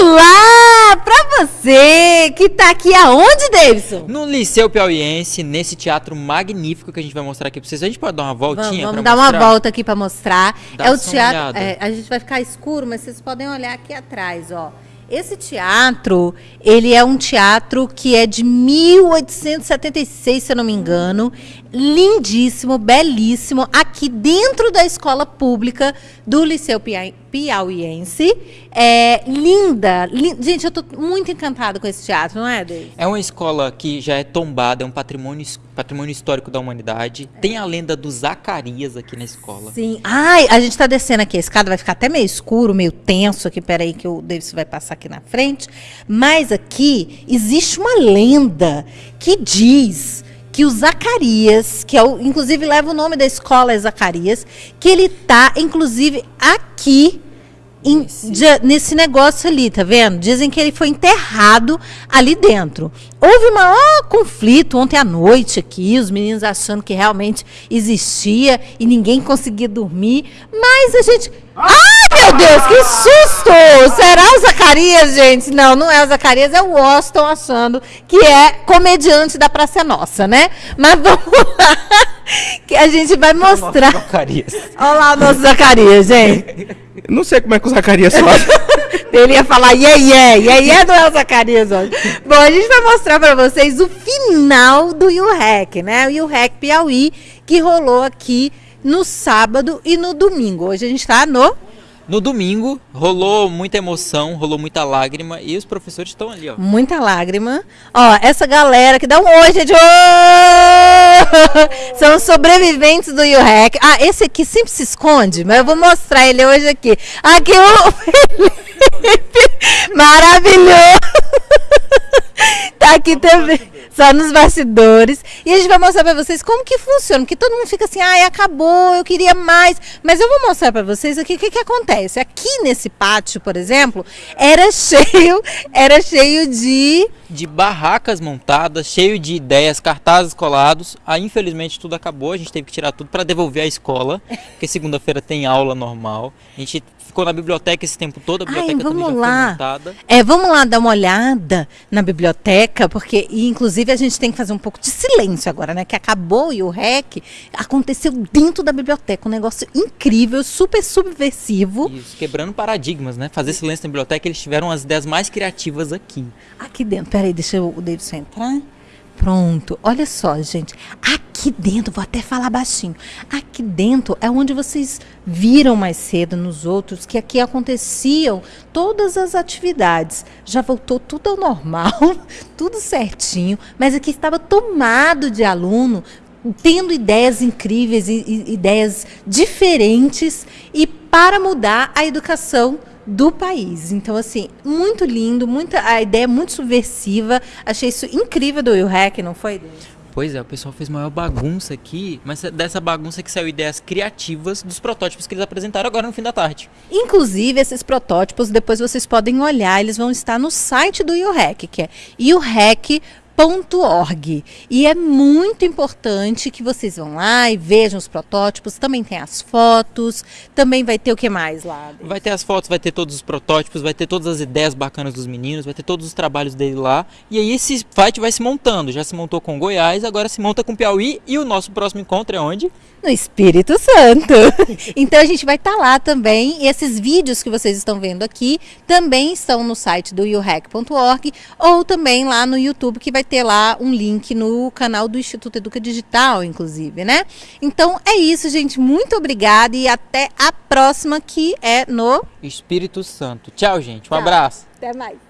Olá! Pra você que tá aqui aonde, Davidson? No Liceu Piauiense, nesse teatro magnífico que a gente vai mostrar aqui pra vocês. A gente pode dar uma voltinha Vamos, vamos dar mostrar? uma volta aqui pra mostrar. Dá é o teatro. é, a gente vai ficar escuro, mas vocês podem olhar aqui atrás, ó. Esse teatro, ele é um teatro que é de 1876, se eu não me engano. Lindíssimo, belíssimo, aqui dentro da escola pública do Liceu Pia- Piauiense. É linda, lin- Gente, eu tô muito encantada com esse teatro, não é, David? É uma escola que já é tombada, é um patrimônio, patrimônio histórico da humanidade. Tem a lenda do Zacarias aqui na escola. Sim. Ai, a gente tá descendo aqui. A escada vai ficar até meio escuro, meio tenso aqui. Peraí, que o Davis vai passar aqui na frente. Mas aqui existe uma lenda que diz que o Zacarias, que é o, inclusive leva o nome da escola é Zacarias, que ele tá, inclusive, aqui. em- Nesse- de- nesse negócio ali, tá vendo? Dizem que ele foi enterrado ali dentro. Houve um maior conflito ontem à noite aqui, os meninos achando que realmente existia e ninguém conseguia dormir, mas a gente. Ai, meu Deus, que susto! Será o Zacarias, gente? Não, não é o Zacarias, é o Washington achando que é comediante da Praça é Nossa, né? Mas vamos lá, que a gente vai mostrar. Zacarias. Olha lá o nosso Zacarias, gente. Não sei como é que o Zacarias faz. Ele ia falar yeah, yeah, yeah, yeah não é o Zacarias hoje. Bom, a gente vai mostrar pra vocês o final do UREC, né? O UREC Piauí, que rolou aqui no sábado e no domingo. Hoje a gente tá no... No domingo, rolou muita emoção, rolou muita lágrima e os professores estão ali, ó. Muita lágrima. Ó, essa galera que dá um oi, gente. Ô! São sobreviventes do UREC. Ah, esse aqui sempre se esconde, mas eu vou mostrar ele hoje aqui. Aqui o Felipe. Maravilhoso. Tá aqui também, só nos bastidores. E a gente vai mostrar pra vocês como que funciona. Porque todo mundo fica assim, ai, acabou, eu queria mais. Mas eu vou mostrar pra vocês aqui o que, que acontece. Aqui nesse pátio, por exemplo, era cheio, era cheio de. De barracas montadas, cheio de ideias, cartazes colados. Aí, infelizmente, tudo acabou. A gente teve que tirar tudo para devolver à escola, porque segunda-feira tem aula normal. A gente ficou na biblioteca esse tempo todo, a Ai, biblioteca também vamos lá. montada. É, vamos lá dar uma olhada na biblioteca, porque, e, inclusive, a gente tem que fazer um pouco de silêncio agora, né? Que acabou e o REC aconteceu dentro da biblioteca. Um negócio incrível, super subversivo. Isso, quebrando paradigmas, né? Fazer silêncio na biblioteca, eles tiveram as ideias mais criativas aqui. Aqui dentro, peraí, deixa o Davidson entrar. Pronto, olha só, gente. Aqui dentro, vou até falar baixinho. Aqui dentro é onde vocês viram mais cedo nos outros que aqui aconteciam todas as atividades. Já voltou tudo ao normal, tudo certinho, mas aqui estava tomado de aluno tendo ideias incríveis, ideias diferentes e para mudar a educação do país. Então, assim, muito lindo, muita, a ideia é muito subversiva. Achei isso incrível do Will Hack, não foi? Deus? Pois é, o pessoal fez maior bagunça aqui, mas é dessa bagunça que saiu ideias criativas dos protótipos que eles apresentaram agora no fim da tarde. Inclusive, esses protótipos, depois vocês podem olhar, eles vão estar no site do UREC, que é urec.org. E é muito importante que vocês vão lá e vejam os protótipos. Também tem as fotos, também vai ter o que mais lá? Vai ter as fotos, vai ter todos os protótipos, vai ter todas as ideias bacanas dos meninos, vai ter todos os trabalhos dele lá. E aí esse fight vai se montando. Já se montou com Goiás, agora se monta com Piauí. E o nosso próximo encontro é onde? No Espírito Santo. Então a gente vai estar lá também. E esses vídeos que vocês estão vendo aqui também estão no site do urec.org ou também lá no YouTube, que vai ter lá um link no canal do Instituto Educa Digital, inclusive, né? Então é isso, gente. Muito obrigada e até a próxima, que é no. Espírito Santo. Tchau, gente. Um Tchau. abraço. Até mais.